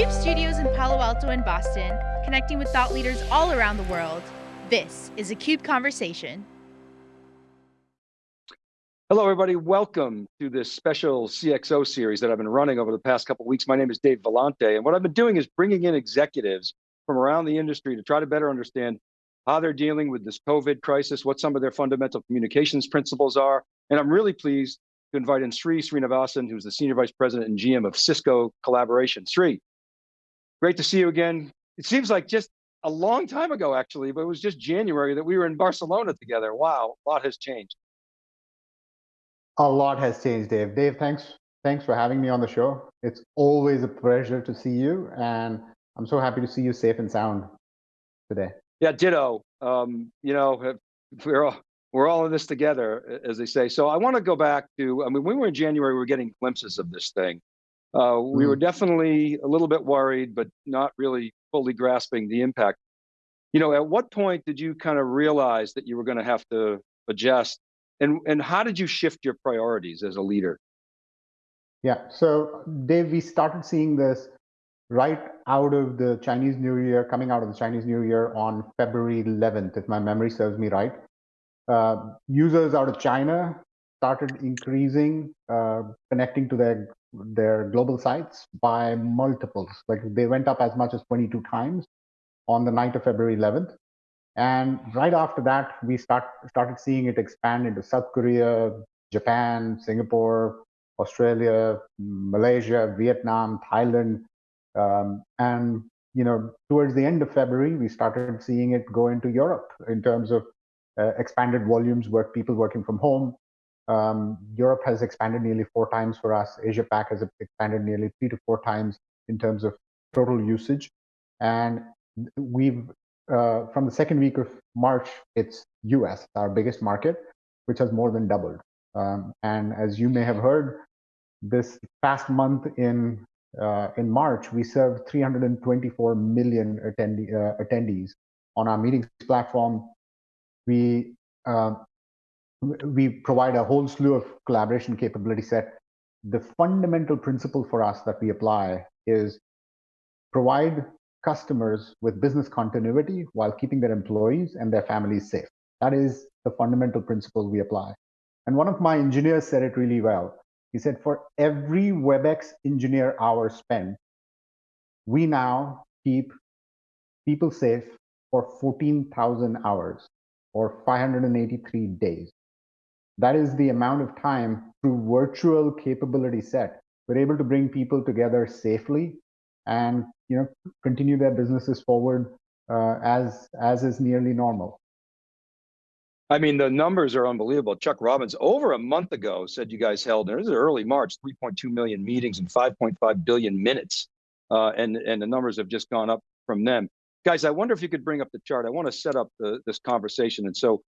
CUBE studios in Palo Alto and Boston, connecting with thought leaders all around the world. This is a CUBE Conversation. Hello, everybody. Welcome to this special CXO series that I've been running over the past couple weeks. My name is Dave Vellante, and what I've been doing is bringing in executives from around the industry to try to better understand how they're dealing with this COVID crisis, what some of their fundamental communications principles are. And I'm really pleased to invite in Sri Srinivasan, who's the Senior Vice President and GM of Cisco Collaboration. Sri, great to see you again. It seems like just a long time ago, actually, but it was just January that we were in Barcelona together. Wow, a lot has changed. A lot has changed, Dave. Dave, thanks thanks for having me on the show. It's always a pleasure to see you, and I'm so happy to see you safe and sound today. Yeah, ditto. Um, you know, we're all, we're all in this together, as they say. So I want to go back to, I mean, when we were in January, we were getting glimpses of this thing. Uh, we mm. were definitely a little bit worried, but not really fully grasping the impact. You know, at what point did you kind of realize that you were going to have to adjust and, and how did you shift your priorities as a leader? Yeah, so Dave, we started seeing this right out of the Chinese New Year, coming out of the Chinese New Year on February 11th, if my memory serves me right. Uh, users out of China started increasing, uh, connecting to their their global sites by multiples. Like they went up as much as 22 times on the night of February 11th. And right after that, we start started seeing it expand into South Korea, Japan, Singapore, Australia, Malaysia, Vietnam, Thailand, um, and you know towards the end of February, we started seeing it go into Europe in terms of uh, expanded volumes, work people working from home. Um, Europe has expanded nearly four times for us. Asia Pac has expanded nearly three to four times in terms of total usage, and we've uh, from the second week of March, it's US, our biggest market, which has more than doubled. Um, and as you may have heard, this past month in uh, in March, we served 324 million attendee, uh, attendees on our meetings platform. We uh, we provide a whole slew of collaboration capability set. The fundamental principle for us that we apply is provide customers with business continuity while keeping their employees and their families safe. That is the fundamental principle we apply. And one of my engineers said it really well. He said, for every WebEx engineer hour spent, we now keep people safe for 14,000 hours or 583 days. That is the amount of time through virtual capability set. We're able to bring people together safely and you know continue their businesses forward uh, as as is nearly normal. I mean, the numbers are unbelievable. Chuck Robbins, over a month ago, said you guys held, this is early March, 3.2 million meetings and 5.5 billion minutes. Uh, and, and the numbers have just gone up from them. Guys, I wonder if you could bring up the chart. I want to set up the, this conversation. And so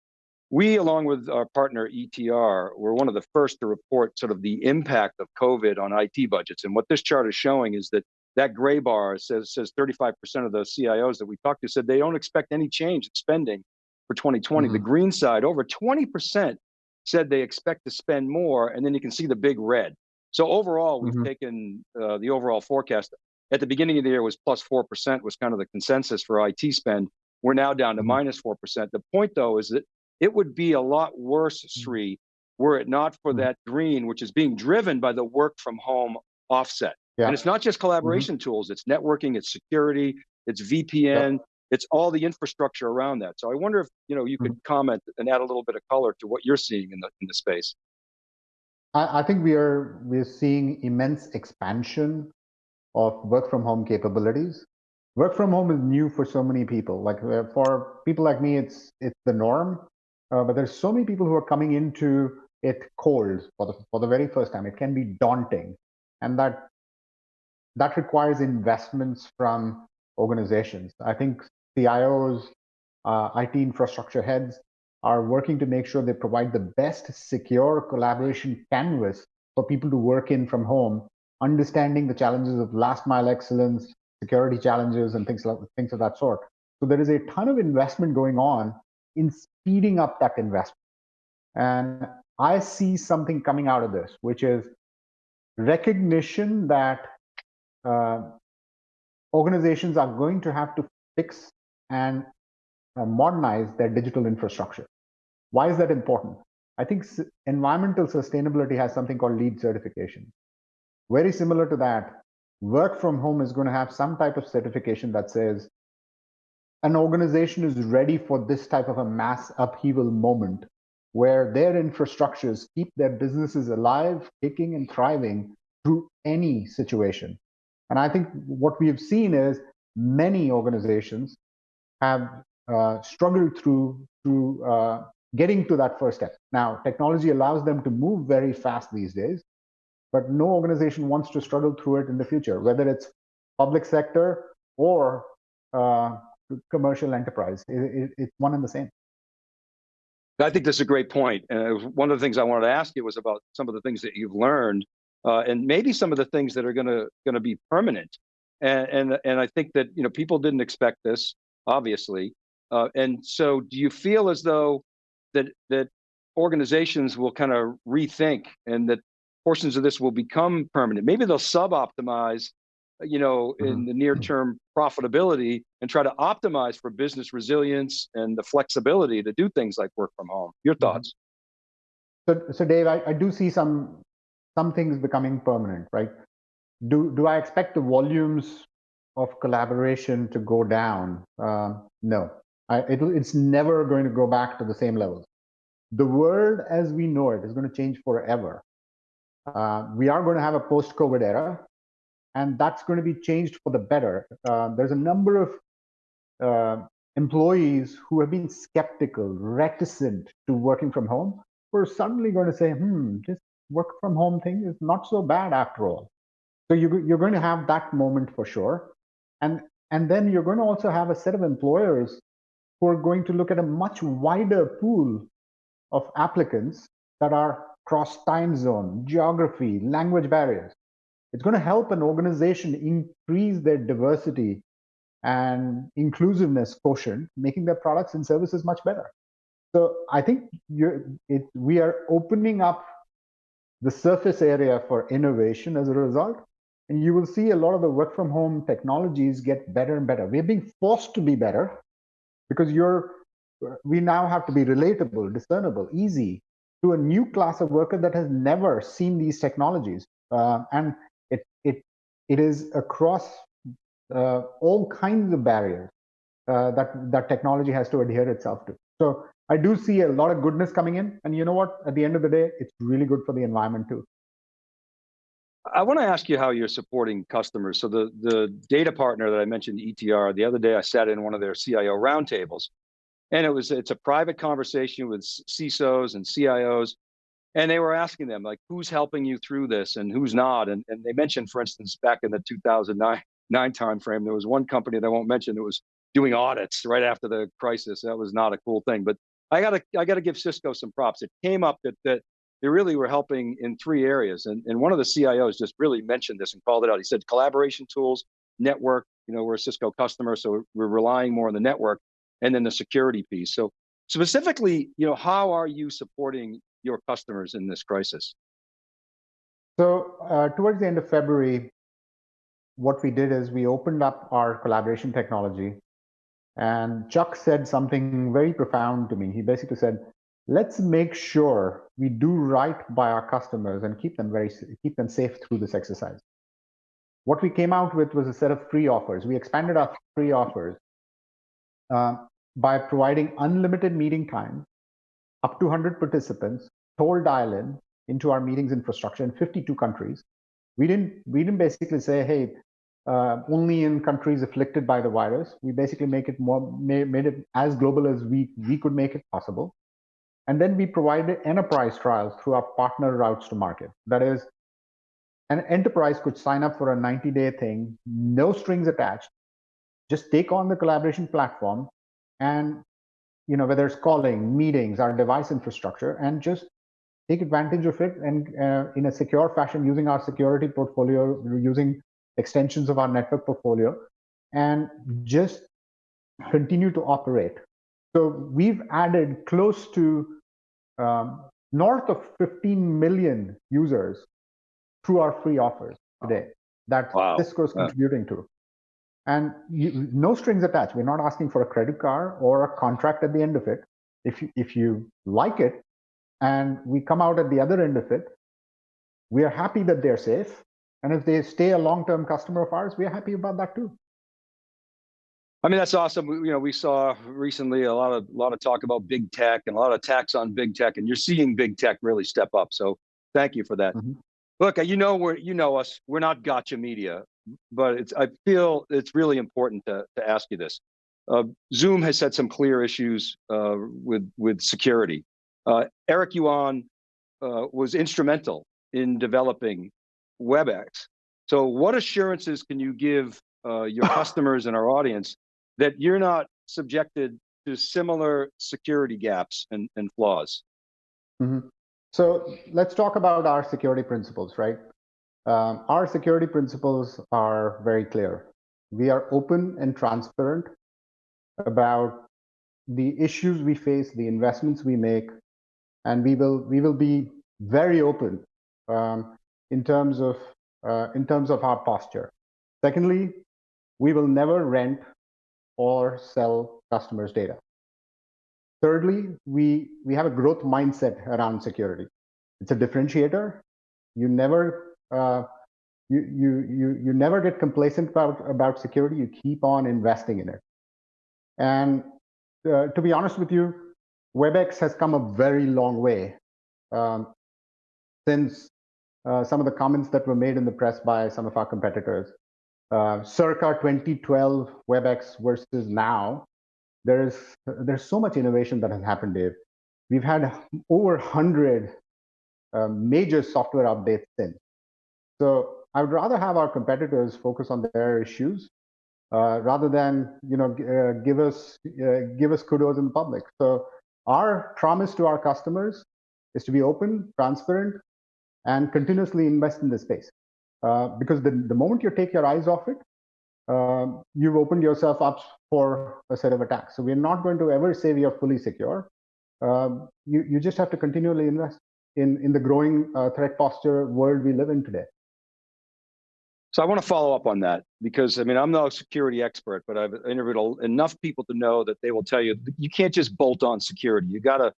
we, along with our partner ETR, were one of the first to report sort of the impact of COVID on IT budgets. And what this chart is showing is that that gray bar says says 35% of the CIOs that we talked to said they don't expect any change in spending for 2020. Mm-hmm. The green side, over 20% said they expect to spend more, and then you can see the big red. So overall, we've mm-hmm. taken uh, the overall forecast. At the beginning of the year was plus 4% was kind of the consensus for IT spend. We're now down to mm-hmm. minus 4%. The point though is that it would be a lot worse, mm-hmm. Sri, were it not for mm-hmm. that green, which is being driven by the work from home offset. Yeah. And it's not just mm-hmm. collaboration mm -hmm. tools, it's networking, it's security, it's VPN, yep. it's all the infrastructure around that. So I wonder if you know you could mm -hmm. comment and add a little bit of color to what you're seeing in the in the space. I, I think we are we're seeing immense expansion of work from home capabilities. Work from home is new for so many people. Like uh, for people like me, it's it's the norm. Uh, but there's so many people who are coming into it cold for the for the very first time. It can be daunting, and that that requires investments from organizations. I think CIOs, uh, IT infrastructure heads are working to make sure they provide the best secure collaboration canvas for people to work in from home, understanding the challenges of last mile excellence, security challenges, and things like things of that sort. So there is a ton of investment going on in speeding up that investment. And I see something coming out of this, which is recognition that uh, organizations are going to have to fix and uh, modernize their digital infrastructure. Why is that important? I think environmental sustainability has something called LEED certification. Very similar to that, work from home is going to have some type of certification that says an organization is ready for this type of a mass upheaval moment where their infrastructures keep their businesses alive, kicking and thriving through any situation. And I think what we have seen is many organizations have uh, struggled through through uh, getting to that first step. Now, technology allows them to move very fast these days, but no organization wants to struggle through it in the future, whether it's public sector or uh, commercial enterprise. It, it, it's one and the same. I think that's a great point. And one of the things I wanted to ask you was about some of the things that you've learned, uh, and maybe some of the things that are going to going to be permanent. And, and and I think that you know people didn't expect this, obviously. Uh, and so, do you feel as though that that organizations will kind of rethink and that portions of this will become permanent? Maybe they'll sub-optimize you know, in mm-hmm. the near term profitability and try to optimize for business resilience and the flexibility to do things like work from home. Your mm-hmm. thoughts? So, so Dave, I, I do see some some things becoming permanent, right? Do do I expect the volumes of collaboration to go down? Uh, no, I, it, it's never going to go back to the same levels. The world as we know it is going to change forever. Uh, we are going to have a post-COVID era and that's going to be changed for the better. Uh, there's a number of uh, employees who have been skeptical, reticent to working from home, who are suddenly going to say, hmm, this work from home thing is not so bad after all. So you, you're going to have that moment for sure. And, and then you're going to also have a set of employers who are going to look at a much wider pool of applicants that are cross time zone, geography, language barriers. It's going to help an organization increase their diversity and inclusiveness quotient, making their products and services much better. So I think it, we are opening up the surface area for innovation as a result. And you will see a lot of the work from home technologies get better and better. We're being forced to be better because you're we now have to be relatable, discernible, easy to a new class of worker that has never seen these technologies. Uh, and it is across uh, all kinds of barriers uh, that that technology has to adhere itself to. So I do see a lot of goodness coming in, and you know what? At the end of the day, it's really good for the environment too. I want to ask you how you're supporting customers. So the the data partner that I mentioned, ETR, the other day I sat in one of their CIO roundtables, and it was it's a private conversation with CISOs and CIOs, and they were asking them like who's helping you through this and who's not? And, and they mentioned for instance back in the 2009 nine time frame there was one company that i won't mention that was doing audits right after the crisis. That was not a cool thing but i gotta i gotta give cisco some props. It came up that that they really were helping in three areas and, and one of the cios just really mentioned this and called it out. He said collaboration tools network you know we're a cisco customer so we're relying more on the network and then the security piece. So specifically you know how are you supporting your customers in this crisis? So uh, towards the end of February, what we did is we opened up our collaboration technology and Chuck said something very profound to me. He basically said, let's make sure we do right by our customers and keep them very keep them safe through this exercise. What we came out with was a set of free offers. We expanded our free offers uh, by providing unlimited meeting time up to 100 participants, toll dial-in into our meetings infrastructure in 52 countries. We didn't, we didn't basically say, hey, uh, only in countries afflicted by the virus. We basically make it more, made, made it as global as we, we could make it possible. And then we provided enterprise trials through our partner routes to market. That is, an enterprise could sign up for a 90 day thing, no strings attached, just take on the collaboration platform and you know, whether it's calling, meetings, our device infrastructure, and just take advantage of it and uh, in a secure fashion using our security portfolio, using extensions of our network portfolio, and just continue to operate. So we've added close to um, north of 15 million users through our free offers today that wow. Cisco is contributing to. and you, no strings attached. We're not asking for a credit card or a contract at the end of it. If you, if you like it, and we come out at the other end of it, we are happy that they're safe. And if they stay a long-term customer of ours, we're happy about that too. I mean, that's awesome. We, you know, we saw recently a lot of a lot of talk about big tech and a lot of attacks on big tech, and you're seeing big tech really step up. So thank you for that. Mhm. Look, you know, we're you know us. We're not gotcha media, but it's I feel it's really important to to ask you this. Uh, Zoom has had some clear issues uh, with with security. Uh, Eric Yuan uh, was instrumental in developing WebEx. So, what assurances can you give uh, your customers and our audience that you're not subjected to similar security gaps and, and flaws? Mhm. So let's talk about our security principles, right? Um, our security principles are very clear. We are open and transparent about the issues we face, the investments we make, and we will we will be very open um, in terms of uh, in terms of our posture. Secondly, we will never rent or sell customers' data. Thirdly, we, we have a growth mindset around security. It's a differentiator. You never uh, you, you, you, you never get complacent about, about security. You keep on investing in it. And uh, to be honest with you, WebEx has come a very long way um, since uh, some of the comments that were made in the press by some of our competitors. Uh, circa 2012 WebEx versus now, there's there's so much innovation that has happened, Dave. We've had over 100 uh, major software updates since. So I would rather have our competitors focus on their issues uh, rather than you know uh, give us uh, give us kudos in the public. So our promise to our customers is to be open, transparent, and continuously invest in this space. Uh, because the, the moment you take your eyes off it, um, you've opened yourself up for a set of attacks. So we're not going to ever say we are fully secure. Um, you, you just have to continually invest in, in the growing uh, threat posture world we live in today. So I want to follow up on that because I mean I'm not a security expert, but I've interviewed enough people to know that they will tell you you can't just bolt on security. You got to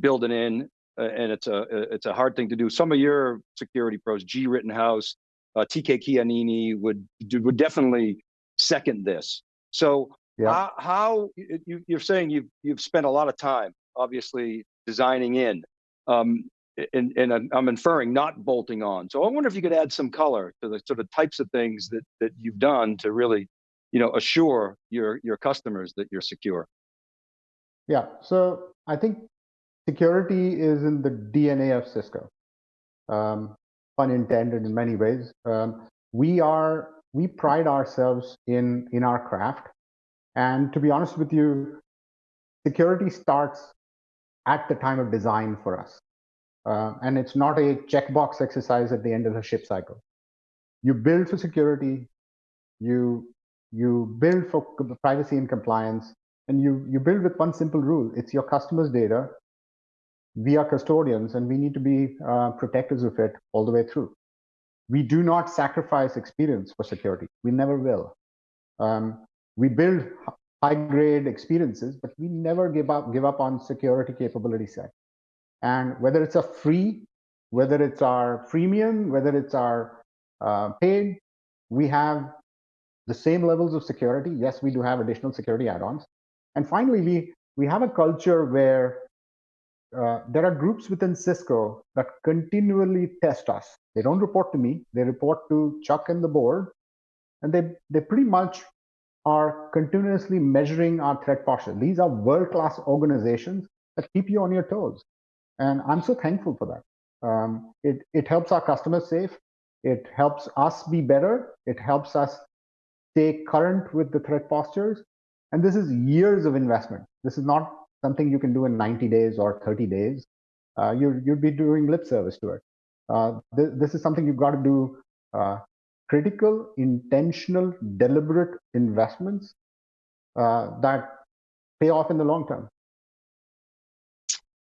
build it in, uh, and it's a it's a hard thing to do. Some of your security pros, Gee Rittenhouse, uh, TK Keanini, would would definitely second this. So Yeah. how, how you, you're saying you've you've spent a lot of time, obviously designing in. Um, and, and I'm- inferring not bolting on. So I wonder if you could add some color to the sort of types of things that that you've done to really, you know, assure your your customers that you're secure. Yeah, so I think security is in the DNA of Cisco. Um, pun intended in many ways. Um, we are we pride ourselves in in our craft, and to be honest with you, security starts at the time of design for us, uh, and it's not a checkbox exercise at the end of the ship cycle. You build for security, you you build for privacy and compliance, and you you build with one simple rule: it's your customers' data. We are custodians, and we need to be uh, protectors of it all the way through. We do not sacrifice experience for security. We never will. Um, we build high-grade experiences, but we never give up give up on security capability set. And whether it's a free, whether it's our freemium, whether it's our uh, paid, we have the same levels of security. Yes, we do have additional security add-ons. And finally, we we have a culture where uh, there are groups within Cisco that continually test us. They don't report to me; they report to Chuck and the board, and they they pretty much are continuously measuring our threat posture. These are world-class organizations that keep you on your toes, and I'm so thankful for that. Um, it it helps our customers safe. It helps us be better. It helps us stay current with the threat postures. And this is years of investment. This is not something you can do in 90 days or 30 days. Uh, you, you'd be doing lip service to it. Uh, th- this is something you've got to do uh, critical, intentional, deliberate investments uh, that pay off in the long term.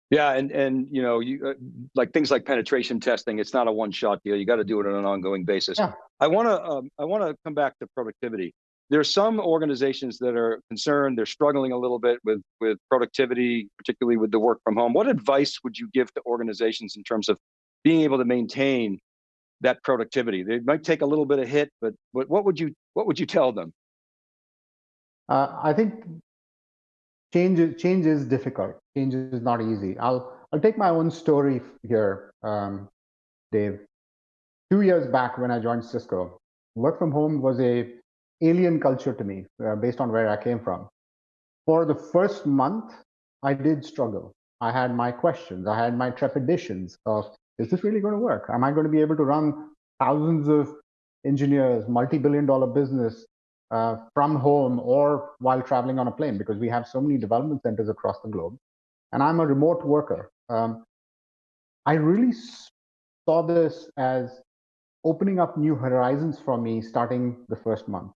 Yeah, and and you know, you uh, like things like penetration testing. It's not a one-shot deal. You got to do it on an ongoing basis. Yeah. I want to um, I want to come back to productivity. there's some organizations that are concerned, they're struggling a little bit with, with productivity, particularly with the work from home. What advice would you give to organizations in terms of being able to maintain that productivity? They might take a little bit of hit, but, but what would you, what would you tell them? Uh, I think change is, change is difficult. Change is not easy. I'll I'll take my own story here, um, Dave. Two years back when I joined Cisco, work from home was a alien culture to me uh, based on where I came from. For the first month, I did struggle. I had my questions. I had my trepidations of, is this really going to work? Am I going to be able to run thousands of engineers, multi-billion dollar business uh, from home or while traveling on a plane? Because we have so many development centers across the globe. And I'm a remote worker. Um, I really saw this as opening up new horizons for me starting the first month.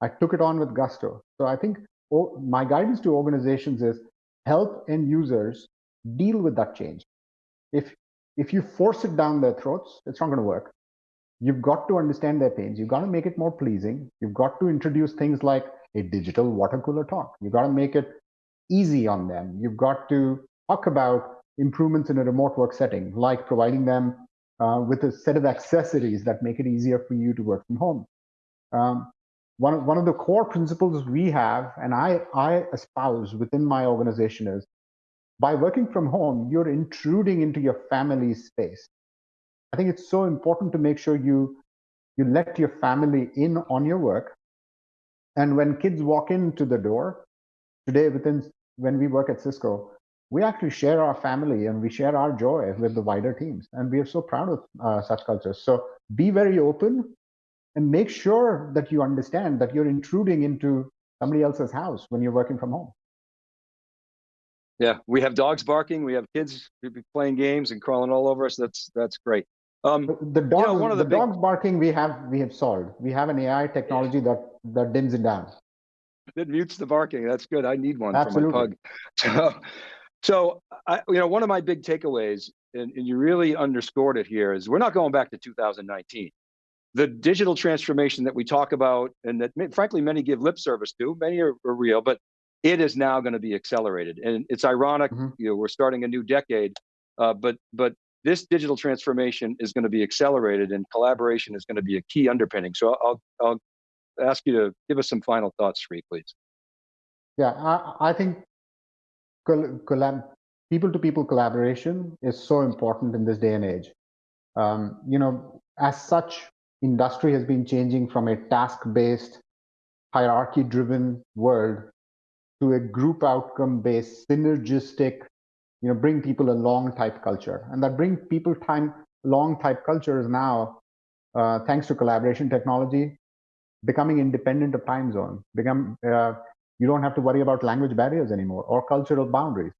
I took it on with gusto. So I think oh, my guidance to organizations is help end users deal with that change. If if you force it down their throats, it's not going to work. You've got to understand their pains. You've got to make it more pleasing. You've got to introduce things like a digital water cooler talk. You've got to make it easy on them. You've got to talk about improvements in a remote work setting, like providing them uh, with a set of accessories that make it easier for you to work from home. Um, one of, one of the core principles we have, and I, I espouse within my organization is by working from home, you're intruding into your family's space. I think it's so important to make sure you you let your family in on your work. And when kids walk into the door, today within when we work at Cisco, we actually share our family and we share our joy with the wider teams. And we are so proud of uh, such cultures. So be very open and make sure that you understand that you're intruding into somebody else's house when you're working from home. Yeah, we have dogs barking. We have kids playing games and crawling all over us. That's that's great. Um, the dogs, you know, one of the, the big... dogs barking we have we have solved. We have an AI technology that that dims it down. It mutes the barking. That's good. I need one Absolutely. for my pug. So, so I, you know, one of my big takeaways, and, and you really underscored it here, is we're not going back to 2019 the digital transformation that we talk about and that frankly many give lip service to, many are, are real, but it is now going to be accelerated. And it's ironic, mm -hmm. you know, we're starting a new decade, uh, but but this digital transformation is going to be accelerated and collaboration is going to be a key underpinning. So I'll, I'll ask you to give us some final thoughts, Sri, please. Yeah, I, I think people-to-people -people collaboration is so important in this day and age. Um, you know, as such, industry has been changing from a task-based, hierarchy-driven world to a group outcome-based, synergistic, you know, bring people along type culture. And that bring people time long type culture is now, uh, thanks to collaboration technology, becoming independent of time zone. Become uh, you don't have to worry about language barriers anymore or cultural boundaries.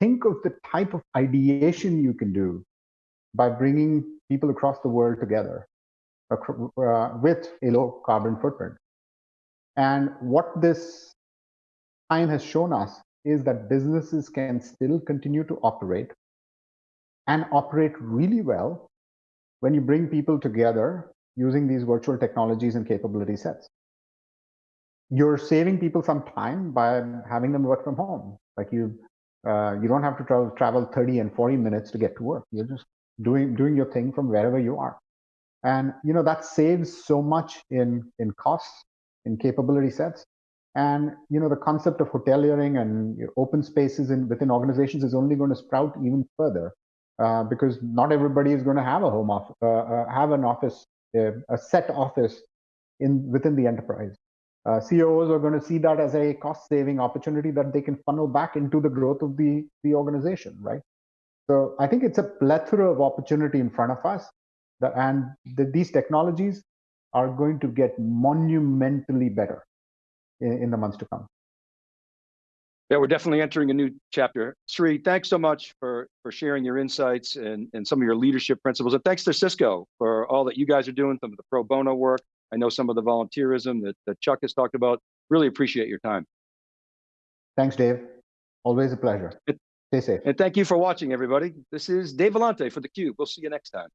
Think of the type of ideation you can do by bringing people across the world together uh, with a low carbon footprint. And what this time has shown us is that businesses can still continue to operate and operate really well when you bring people together using these virtual technologies and capability sets. You're saving people some time by having them work from home. Like you, uh, you don't have to travel, travel 30 and 40 minutes to get to work. You're just doing doing your thing from wherever you are. And you know that saves so much in in costs, in capability sets. And you know the concept of hoteliering and open spaces in within organizations is only going to sprout even further, uh, because not everybody is going to have a home office, uh, uh, have an office, uh, a set office in within the enterprise. Uh, COOs are going to see that as a cost-saving opportunity that they can funnel back into the growth of the the organization, right? So I think it's a plethora of opportunity in front of us the, and the, these technologies are going to get monumentally better in, in the months to come. Yeah, we're definitely entering a new chapter. Sri, thanks so much for, for sharing your insights and, and some of your leadership principles. And thanks to Cisco for all that you guys are doing, some of the pro bono work. I know some of the volunteerism that, that Chuck has talked about. Really appreciate your time. Thanks, Dave. Always a pleasure. Stay safe. And thank you for watching, everybody. This is Dave Vellante for theCUBE. We'll see you next time.